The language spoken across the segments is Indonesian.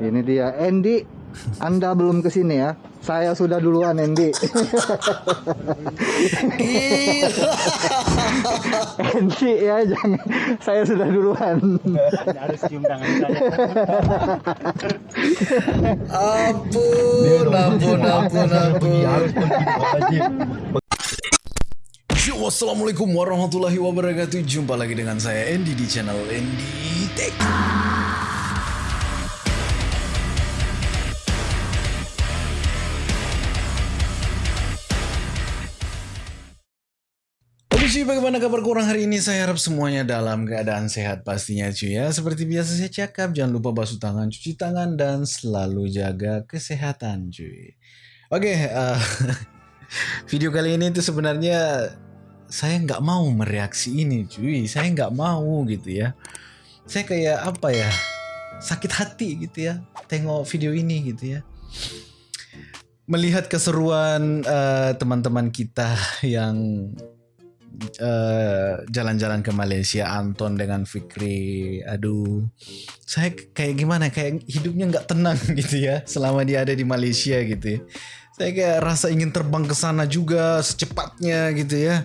Ini dia Andy. Anda belum ke sini ya? Saya sudah duluan Andy. Andy ya jangan. Saya sudah duluan. harus cium tangan saya. Ampun, ampun, ampun, ampun. Wassalamualaikum warahmatullahi wabarakatuh Jumpa lagi dengan saya Andy di channel Andy Tech cuy, bagaimana kabar kurang hari ini? Saya harap semuanya dalam keadaan sehat pastinya cuy ya. Seperti biasa saya cakap, jangan lupa basuh tangan, cuci tangan, dan selalu jaga kesehatan cuy. Oke, eh, video kali ini tuh sebenarnya saya nggak mau mereaksi ini cuy. Saya nggak mau gitu ya. Saya kayak apa ya, sakit hati gitu ya. Tengok video ini gitu ya. Melihat keseruan eh, teman-teman kita yang eh, jalan-jalan ke Malaysia Anton dengan Fikri. Aduh saya kayak gimana? Kayak hidupnya nggak tenang gitu ya selama dia ada di Malaysia gitu ya. Saya kayak rasa ingin terbang ke sana juga secepatnya gitu ya.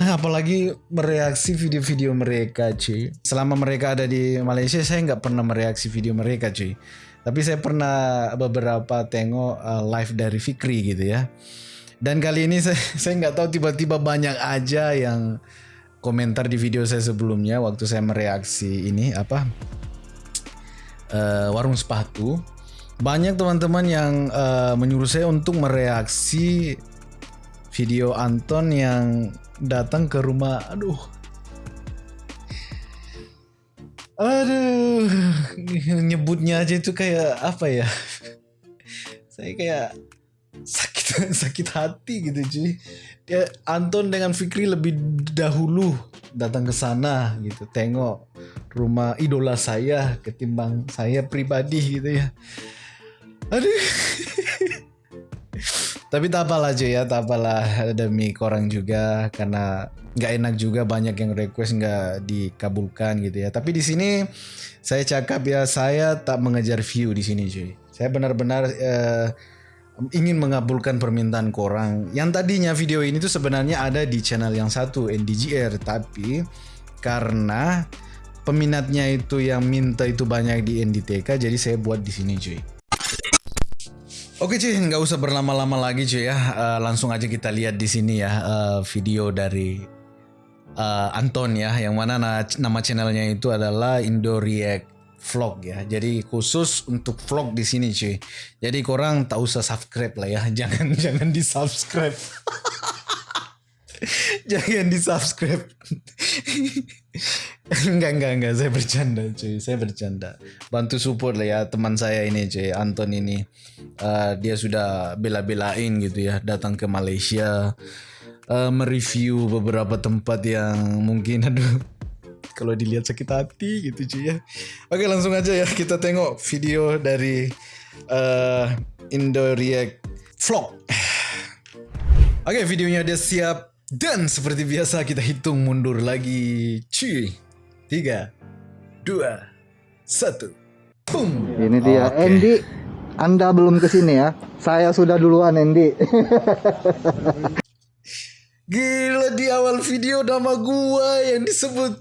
Nah, apalagi mereaksi video-video mereka cuy. Selama mereka ada di Malaysia saya nggak pernah mereaksi video mereka cuy. Tapi saya pernah beberapa tengok uh, live dari Fikri gitu ya dan kali ini saya saya nggak tahu tiba-tiba banyak aja yang komentar di video saya sebelumnya waktu saya mereaksi ini apa eh, warung sepatu. Banyak teman-teman yang eh, menyuruh saya untuk mereaksi video Anton yang datang ke rumah. Aduh. Aduh, nyebutnya aja itu kayak apa ya? Saya kayak sakit sakit hati gitu cuy. Dia Anton dengan Fikri lebih dahulu datang ke sana gitu, tengok rumah idola saya ketimbang saya pribadi gitu ya. Aduh. Tapi tak apalah cuy ya, tak apalah demi korang juga karena nggak enak juga banyak yang request nggak dikabulkan gitu ya. Tapi di sini saya cakap ya saya tak mengejar view di sini cuy. Saya benar-benar eh, ingin mengabulkan permintaan korang. Yang tadinya video ini tuh sebenarnya ada di channel yang satu NDGR, tapi karena peminatnya itu yang minta itu banyak di NDTK, jadi saya buat di sini cuy. Oke cuy, nggak usah berlama-lama lagi cuy ya. Eh, langsung aja kita lihat di sini ya eh, video dari eh, Anton ya, yang mana na- nama channelnya itu adalah Indo React Vlog ya. Jadi khusus untuk vlog di sini cuy. Jadi korang tak usah subscribe lah ya, jangan jangan di subscribe. jangan di subscribe. enggak enggak enggak saya bercanda cuy saya bercanda bantu support lah ya teman saya ini cuy Anton ini Eh, dia sudah bela-belain gitu ya datang ke Malaysia eh, mereview beberapa tempat yang mungkin aduh kalau dilihat sakit hati gitu cuy ya oke langsung aja ya kita tengok video dari eh, Indo React Vlog Oke, videonya udah siap dan seperti biasa kita hitung mundur lagi. Cuy. Tiga, dua, satu. Boom. Ini dia Oke. Andy. Anda belum ke sini ya? Saya sudah duluan Andy. Gila di awal video nama gua yang disebut.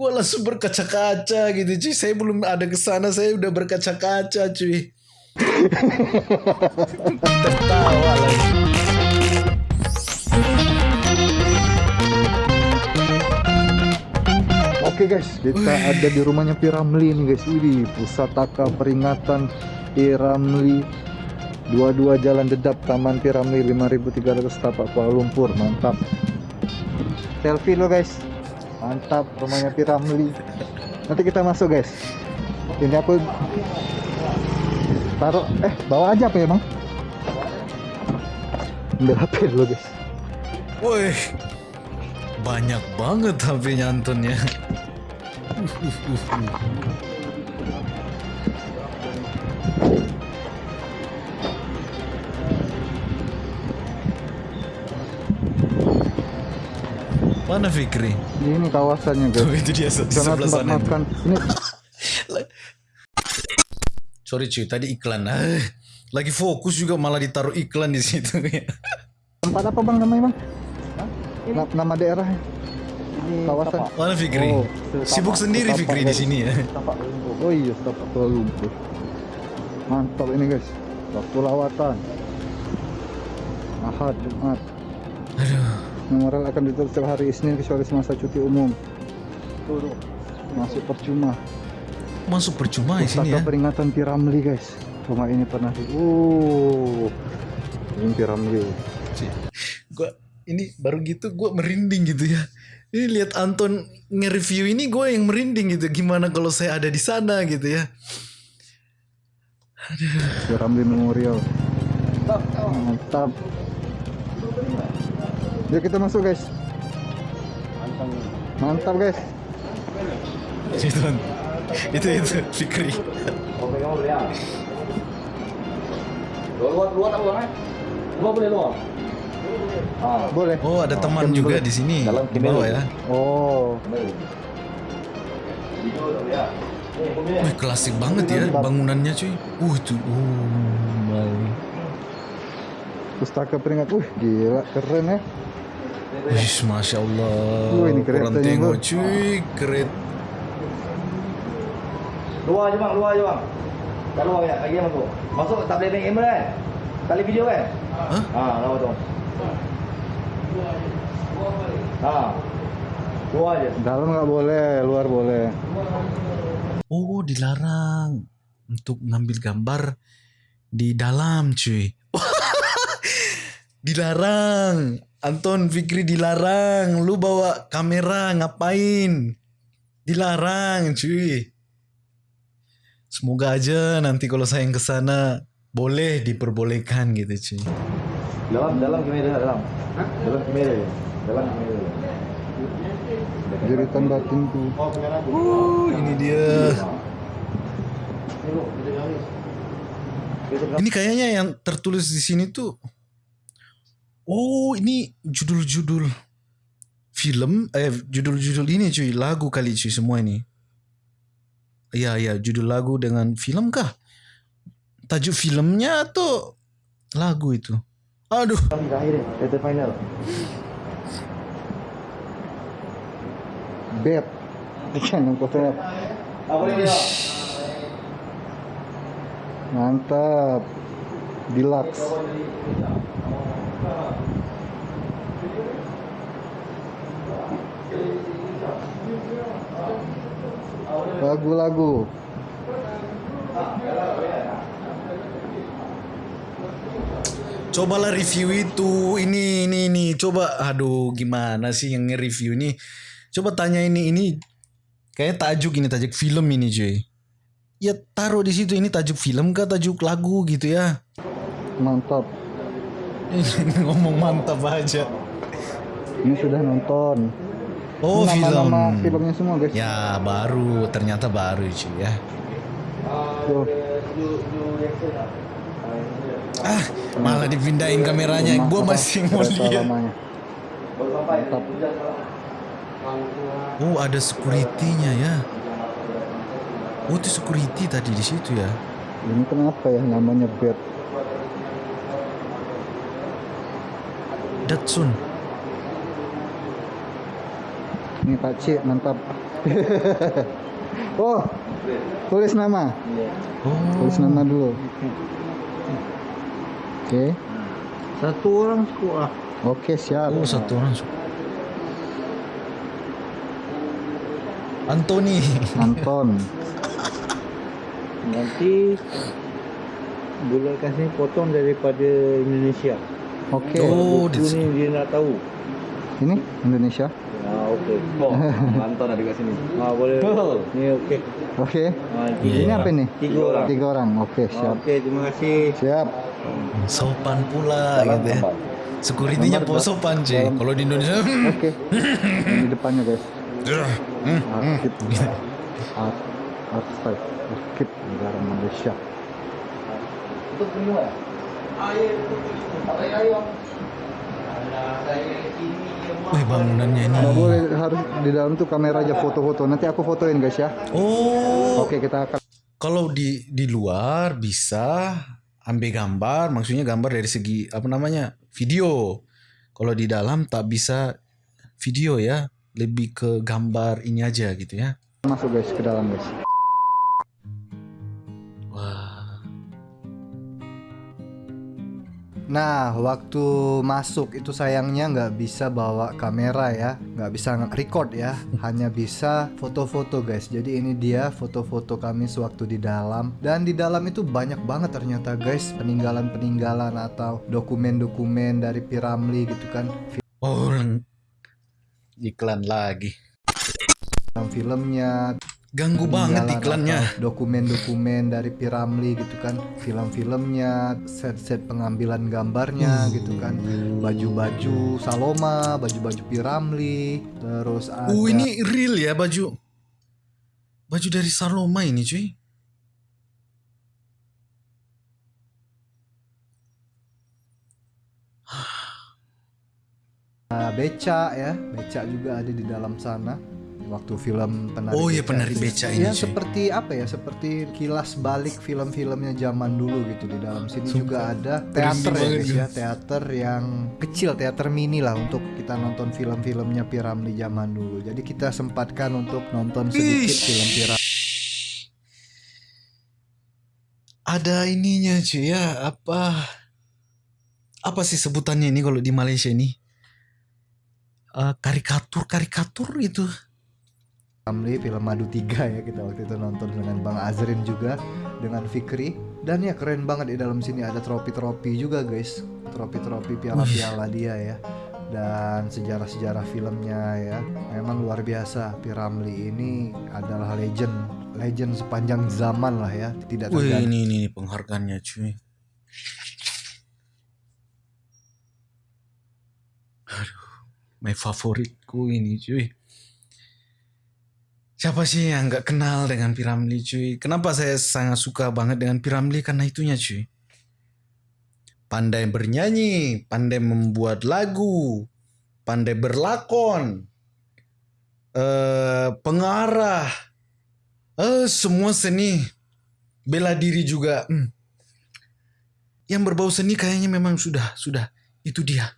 Gua langsung berkaca-kaca gitu cuy. Saya belum ada ke sana, saya udah berkaca-kaca cuy. Tertawa lagi. Oke guys, kita ada di rumahnya Piramli nih guys. Wih, pusataka peringatan Piramli 22 Jalan Dedap Taman Piramli 5300 Tapak Kuala Lumpur. Mantap. Selfie lo guys. Mantap rumahnya Piramli. Nanti kita masuk guys. Ini aku taruh eh bawa aja apa ya, Bang? Ambil HP dulu guys. Woi, banyak banget HP-nya ya. Mana Fikri? Ini kawasannya guys. Oh itu dia se- sebelah sana. makan. Ini Sorry cuy, tadi iklan. Ah, lagi fokus juga malah ditaruh iklan di situ. tempat apa bang namanya bang? Na- nama daerahnya? Kawasan. Mana Fikri? Oh, Sibuk sendiri Setapak, Fikri di sini ya. Oh iya, setapak Kuala Lumpur. Mantap ini guys. Waktu lawatan. Ahad, Jumat. Aduh. Memorial akan ditutup setiap hari Isnin kecuali semasa cuti umum. Masuk percuma. Masuk percuma di sini ya. peringatan Piramli guys. Rumah ini pernah di. Uh, ini Piramli. Gua ini baru gitu gue merinding gitu ya. Ini lihat Anton nge-review ini gue yang merinding gitu. Gimana kalau saya ada di sana gitu ya. Piramli Memorial. Mantap. Yuk kita masuk guys. Mantap guys. Itu itu itu Fikri. Luar luar luar eh? Luar boleh luar. Ah, Boleh. Oh ada teman Kan juga boleh. di sini. Dalam Di bawah ya. Oh, Wih klasik banget ya bangunannya cuy. Uh itu. Uh, pustaka peringat. Uh, gila, keren ya. Wih, masya Allah. Wih, ini Kurang tengok Bang. cuy, keret. luar je bang, luar je bang. Tak luar banyak, lagi masuk. Masuk tak boleh naik kamera kan? Tali video kan? Hah? Ah, lawa tu. Ah. Luar je. Dalam nggak boleh, luar boleh. Oh, dilarang untuk ngambil gambar di dalam, cuy. dilarang. Anton Fikri dilarang. Lu bawa kamera ngapain? Dilarang, cuy. Semoga aja nanti kalau saya yang ke sana boleh diperbolehkan gitu, cuy. Dalam dalam kamera dalam. Dalam kamera. Dalam kamera. je. Jeritan batinku. Uh, ini dia. Ini kayaknya yang tertulis di sini tuh Oh, ini judul-judul film eh judul-judul ini cuy, lagu kali cuy semua ini. Iya, iya, judul lagu dengan film kah? Tajuk filmnya atau lagu itu? Aduh, terakhir quarter final. Bet. Ikan yang kotor. Mantap. Deluxe. Lagu-lagu. cobalah review itu. Ini ini ini. Coba aduh gimana sih yang nge-review ini? Coba tanya ini ini kayak tajuk ini tajuk film ini cuy. Ya taruh di situ ini tajuk film kah tajuk lagu gitu ya. Mantap. Ngomong mantap aja. Ini sudah nonton. Oh nama-nama film. filmnya semua guys. Ya baru ternyata baru cuy ya. Tuh. Ah malah dipindahin kameranya. Gue masih mau lihat. Oh ada security-nya ya. Oh itu security tadi di situ ya. Ini kenapa ya namanya Bet? Datsun. Ini Pak Cik, mantap. oh, tulis nama. Oh. Tulis nama dulu. Oke. Satu orang cukup lah. Oke, siap. Oh satu orang. su- Anthony. Anton. Nanti bulatkan sini potong daripada Indonesia. Oke. Oh, Buku di- ni dia nak tahu. Ini Indonesia. Ah okey. Oh, Anton ada kat sini. Ah boleh. Ni okey. Oke. Ah Iya. Ini apa ini? Tiga orang. Tiga orang. Oke, Ah, siap. Okey, terima kasih. Siap. Sopan pula Dalam gitu ya. Security-nya Nomor po sopan cuy. dalam- Kalau di Indonesia. Oke. Ini depannya guys. Hmm, Arkip. Ar- Arkip. Arkip negara Malaysia. Itu minum eh? Air. Tak boleh air bang. Wih bangunannya ini. Nggak boleh harus di dalam tuh kamera aja foto-foto. Nanti aku fotoin guys ya. Oh, Oke kita akan kalau di di luar bisa ambil gambar, maksudnya gambar dari segi apa namanya video. Kalau di dalam tak bisa video ya, lebih ke gambar ini aja gitu ya. masuk guys ke dalam guys. Nah, waktu masuk itu sayangnya nggak bisa bawa kamera ya, nggak bisa record ya, hanya bisa foto-foto guys. Jadi ini dia foto-foto kami sewaktu di dalam. Dan di dalam itu banyak banget ternyata guys, peninggalan-peninggalan atau dokumen-dokumen dari Piramli gitu kan, oh iklan lagi. film-filmnya, Ganggu banget iklannya. Dokumen-dokumen dari Piramli gitu kan, film-filmnya, set-set pengambilan gambarnya gitu kan. baju-baju Saloma, baju-baju Piramli, terus ada Uh ini real ya baju. Baju dari Saloma ini cuy. beca ya, beca juga ada di dalam sana. Waktu film penari Oh iya, penari beca ini, Ya cuy. seperti apa ya? Seperti kilas balik film-filmnya zaman dulu gitu di dalam sini juga ada teater ya guys ya, teater yang kecil, teater mini lah untuk kita nonton film-filmnya Piramli zaman dulu. Jadi kita sempatkan untuk nonton sedikit Ish. film Piramli. Ada ininya cuy ya apa apa sih sebutannya ini kalau di Malaysia ini Eh, karikatur karikatur itu Ramli film Madu 3 ya kita waktu itu nonton dengan Bang Azrin juga dengan Fikri. Dan ya keren banget di dalam sini ada tropi-tropi juga guys. Tropi-tropi piala-piala dia ya. Dan sejarah-sejarah filmnya ya. Memang luar biasa. Piramli ini adalah legend legend sepanjang zaman lah ya. Tidak Wih terganti ini, ini ini penghargaannya cuy. Aduh my favoritku ini cuy Siapa sih yang nggak kenal dengan Piramli cuy? Kenapa saya sangat suka banget dengan Piramli? Karena itunya cuy. Pandai bernyanyi, pandai membuat lagu, pandai berlakon, eh pengarah, eh semua seni, bela diri juga. Hmm. Yang berbau seni kayaknya memang sudah, sudah itu dia.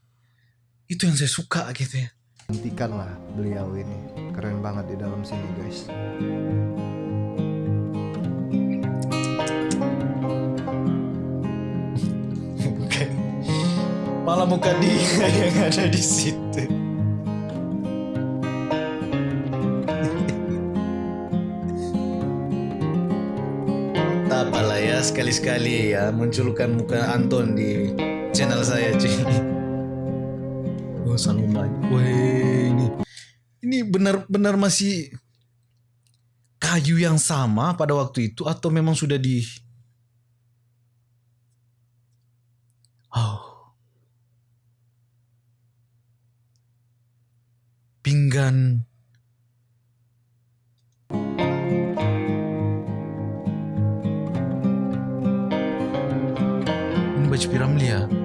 Itu yang saya suka gitu ya. Hentikan lah beliau ini keren banget di dalam sini guys Bukan. Malah muka dia yang ada di situ. Tak apalah ya sekali-sekali ya munculkan muka Anton di channel saya cuy. Oh Saloma, weh ini ini benar-benar masih kayu yang sama pada waktu itu atau memang sudah di Oh. Pinggan. Ini baju Piramli ya?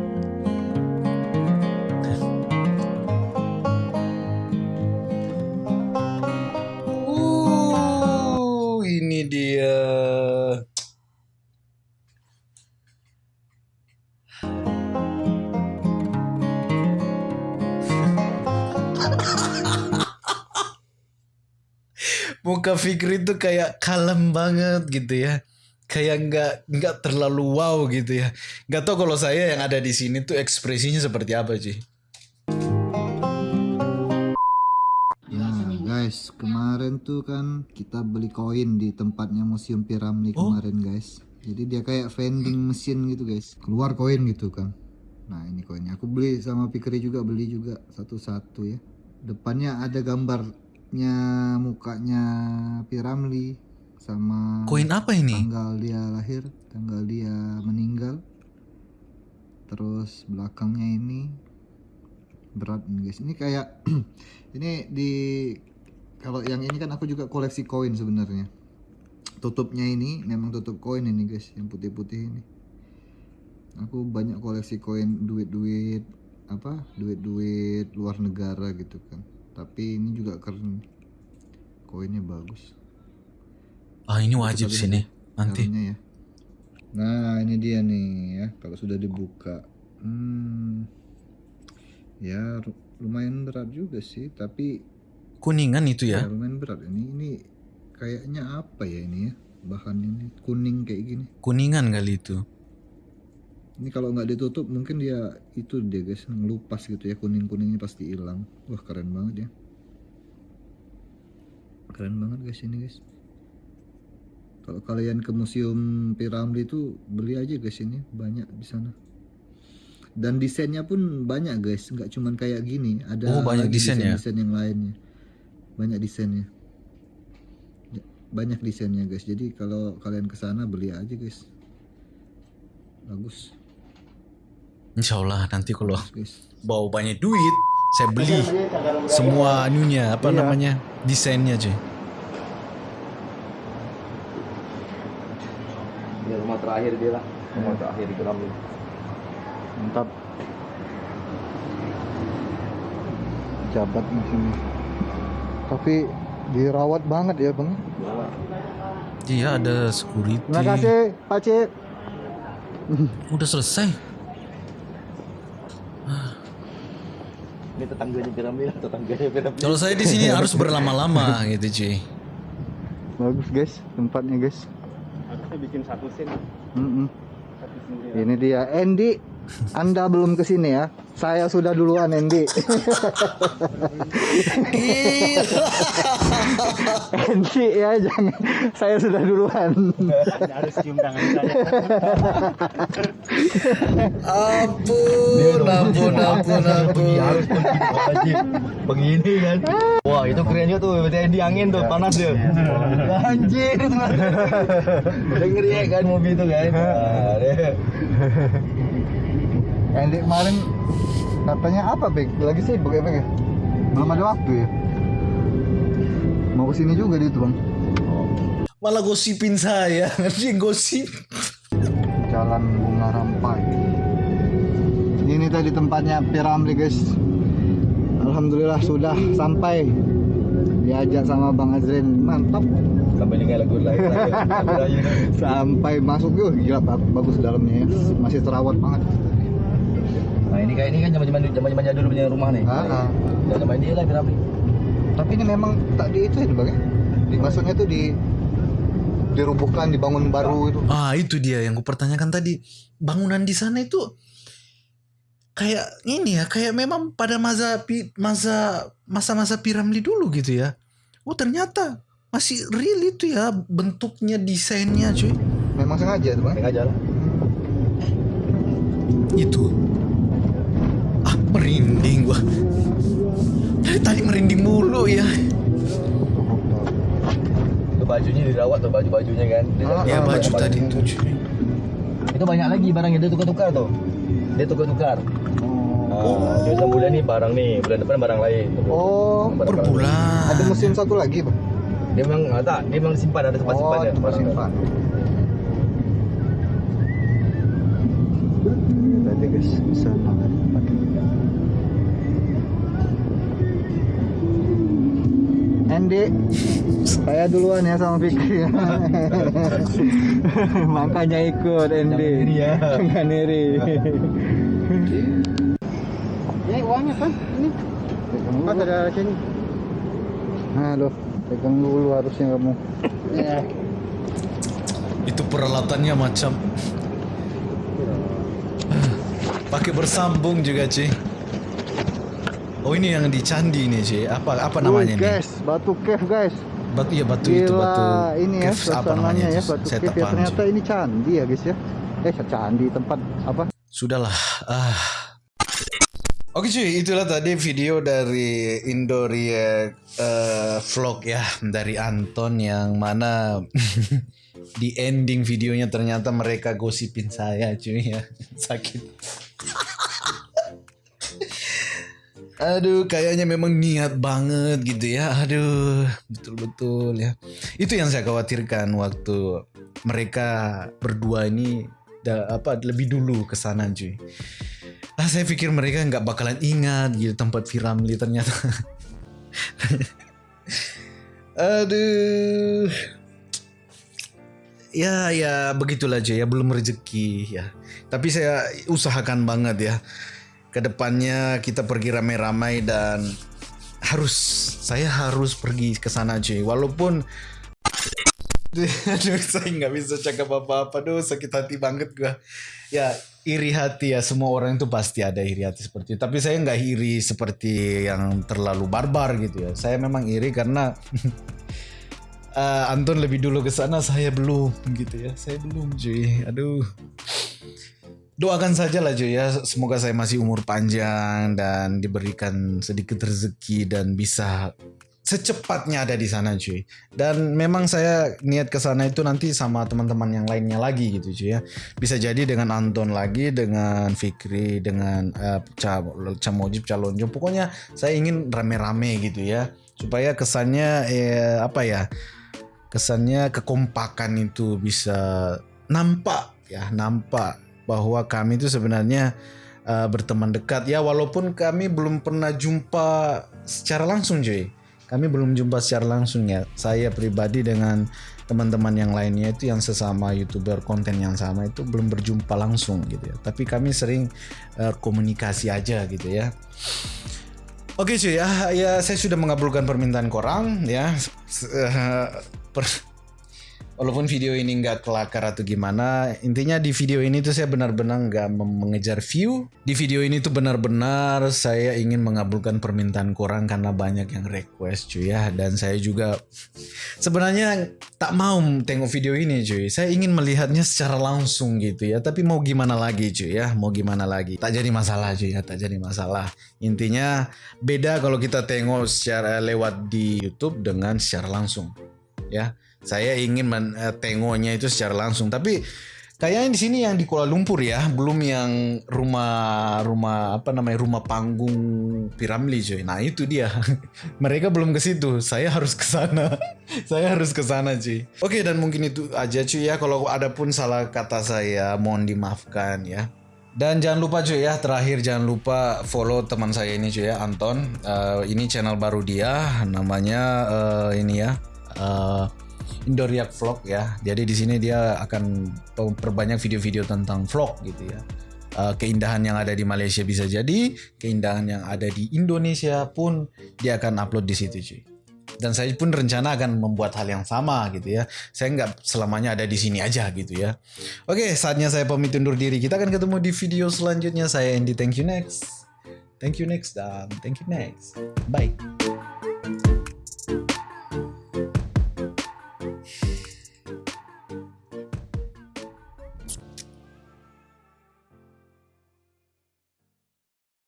Muka Fikri tuh kayak kalem banget gitu ya kayak nggak nggak terlalu wow gitu ya nggak tahu kalau saya yang ada di sini tuh ekspresinya seperti apa sih Nah guys, kemarin tuh kan kita beli koin di tempatnya Museum Piramli Oh. kemarin guys. Jadi dia kayak vending mesin gitu guys. Keluar koin gitu kan. Nah ini koinnya. Aku beli sama Pikri juga beli juga satu-satu ya. Depannya ada gambarnya mukanya Piramli sama koin apa ini tanggal dia lahir, tanggal dia meninggal. Terus belakangnya ini berat nih guys. Ini kayak ini di kalau yang ini kan aku juga koleksi koin sebenarnya. Tutupnya ini memang tutup koin ini guys, yang putih-putih ini. Aku banyak koleksi koin duit-duit apa duit-duit luar negara gitu kan tapi ini juga keren. Koinnya bagus. Ah ini wajib sih nih nanti. ya. Nah ini dia nih ya kalau sudah dibuka. Hmm ya lumayan berat juga sih tapi Kuningan itu ya? Ya. lumayan berat. Ini ini kayaknya apa ya ini ya bahan ini? Kuning kayak gini. Kuningan kali itu. Ini kalau nggak ditutup mungkin dia itu dia guys ngelupas gitu ya kuning kuningnya pasti hilang. Wah keren banget ya. Keren banget guys ini guys. Kalau kalian ke museum Piramli itu beli aja guys ini. Banyak di sana. Dan desainnya pun banyak guys. Nggak cuman kayak gini. Ada Oh, banyak lagi desain ya? desain yang lainnya. Banyak desainnya. Ya, banyak desainnya guys. Jadi kalau kalian ke sana beli aja guys. Bagus Insya Allah nanti kalau bawa banyak duit, saya beli semua anunya apa Iya. namanya desainnya cuy. Ini rumah terakhir dia lah. Rumah terakhir di Piramli. mantap jabat di sini tapi dirawat banget ya bang Iya ada security. terima kasih Pak Cik Udah selesai. Ini tetangganya Piramli lah, tetangganya Piramli. Kalau saya di sini harus berlama-lama gitu cuy. bagus guys tempatnya guys Harusnya bikin satu scene. Satu scene. ini dia Andy anda belum ke sini ya saya sudah duluan Andy Andy ya jangan saya sudah duluan harus cium tangan saya. Ampun, ampun, ampun, ampun. Harus. Begini kan. Wah, itu keren juga tuh. Berarti di angin tuh, panas dia. Anjir. Udah ngeri ya kan mobil itu kan. Nah, deh. Andy kemarin katanya apa Bek? Lagi sibuk ya Bek ya? Belum ada waktu ya? Mau ke sini juga dia tuh bang Malah gosipin saya, ngerti gosip. Jalan Bunga Rampai Ini tadi tempatnya Piramli guys Alhamdulillah sudah sampai Diajak sama Bang Azrin Mantap Sampai dengar lagu lain. Sampai masuk yuk Gila bag- bagus dalamnya ya Masih terawat banget Nah, ini kayak ini kan zaman-zaman zaman-zaman jadul punya rumah nih. Ah, ah. Zaman dia lah Piramli. Tapi ini memang tak di itu ya bang ya? Di- Maksudnya tuh di dirubuhkan, dibangun baru itu. Ah, itu dia yang kupertanyakan tadi. Bangunan di sana itu kayak ini ya, kayak memang pada masa masa masa-masa Piramli dulu gitu ya. Oh, ternyata masih real itu ya bentuknya, desainnya, cuy. Memang sengaja tuh bang. Tengah jalan. Itu. Ah, merinding gua. Dari tadi merinding mulu ya. Bajunya dirawat tuh baju-bajunya kan. Dia- Ah, Ya ah, baju tadi baju. itu, cuy. Itu banyak lagi barangnya dia tukar-tukar tuh. Dia tukar-tukar. Oh. Nah, jadi bulan nih barang nih, bulan depan barang lain. Oh, Per bulan. ada musim satu lagi bang. Dia memang ah, tak, dia memang simpan ada tempat Oh, simpan dia. tempat barang. simpan. Tadi guys, di sana kan tempatnya. Saya duluan ya sama Fikri. Makanya ikut Andy. Jangan iri ya. Jangan iri. Ini uangnya kan? Ini. Pas ada sini. Halo, pegang dulu harusnya kamu. Ya. Itu peralatannya macam pakai bersambung juga, cuy. Oh, ini yang di candi ini, cuy. Apa apa namanya Wih, nih? guys, batu cave guys. Batu ya batu itu Gila, batu. ini ya caves, apa namanya ya itu? batu Saya cave ya ternyata ini candi ya guys ya. Eh candi tempat apa? Sudahlah. Ah. Oke cuy, itulah tadi video dari Indo React eh, vlog ya dari Anton yang mana di ending videonya ternyata mereka gosipin saya cuy ya sakit. Aduh, kayaknya memang niat banget gitu ya. Aduh, betul-betul ya. Itu yang saya khawatirkan waktu mereka berdua ini da- apa lebih dulu ke sana cuy. ah saya pikir mereka nggak bakalan ingat gitu tempat Piramli ternyata aduh ya ya begitulah aja ya belum rezeki ya tapi saya usahakan banget ya ke depannya kita pergi ramai-ramai dan harus saya harus pergi ke sana cuy walaupun Aduh, saya nggak bisa cakap apa-apa. Duh, sakit hati banget gua. Ya, iri hati ya. Semua orang itu pasti ada iri hati seperti itu. Tapi saya nggak iri seperti yang terlalu barbar gitu ya. Saya memang iri karena eh, Anton lebih dulu ke sana, saya belum gitu ya. Saya belum, cuy. Aduh. Doakan saja lah cuy ya, semoga saya masih umur panjang dan diberikan sedikit rezeki dan bisa secepatnya ada di sana cuy. Dan memang saya niat ke sana itu nanti sama teman-teman yang lainnya lagi gitu cuy ya. Bisa jadi dengan Anton lagi, dengan Fikri, dengan uh, Ca, Ca Mojib, Calonjo. Pokoknya saya ingin rame-rame gitu ya. Supaya kesannya eh, apa ya? Kesannya kekompakan itu bisa nampak ya, nampak bahwa kami itu sebenarnya uh, berteman dekat ya walaupun kami belum pernah jumpa secara langsung cuy kami belum jumpa secara langsung ya. Saya pribadi dengan teman-teman yang lainnya itu yang sesama youtuber konten yang sama itu belum berjumpa langsung gitu ya. Tapi kami sering uh, komunikasi aja gitu ya. Oke cuy ya, ya saya sudah mengabulkan permintaan korang ya. Per walaupun video ini nggak kelakar atau gimana intinya di video ini tuh saya benar-benar nggak mengejar view. Di video ini tuh benar-benar saya ingin mengabulkan permintaan kurang karena banyak yang request cuy ya. Dan saya juga sebenarnya tak mau tengok video ini cuy. Saya ingin melihatnya secara langsung gitu ya. Tapi mau gimana lagi cuy ya? Mau gimana lagi? Tak jadi masalah cuy ya. Tak jadi masalah. Intinya beda kalau kita tengok secara lewat di YouTube dengan secara langsung ya saya ingin tengoknya itu secara langsung. Tapi kayaknya di sini yang di Kuala Lumpur ya belum yang rumah rumah apa namanya rumah panggung Piramli cuy nah itu dia. Mereka belum ke situ. Saya harus ke sana. Saya harus ke sana cuy. Oke dan mungkin itu aja cuy ya. Kalau ada pun salah kata saya mohon dimaafkan ya. Dan jangan lupa cuy ya, terakhir jangan lupa follow teman saya ini cuy ya, Anton. Uh, ini channel baru dia, namanya uh, ini ya, uh, Indoriak Vlog ya. Jadi di sini dia akan perbanyak video-video tentang vlog gitu ya. Uh, keindahan yang ada di Malaysia bisa jadi, keindahan yang ada di Indonesia pun dia akan upload di situ cuy. Dan saya pun rencana akan membuat hal yang sama gitu ya. Saya nggak selamanya ada di sini aja gitu ya. Oke, saatnya saya pamit undur diri. Kita akan ketemu di video selanjutnya. Saya Andy, thank you next. Thank you next dan thank you next. Bye.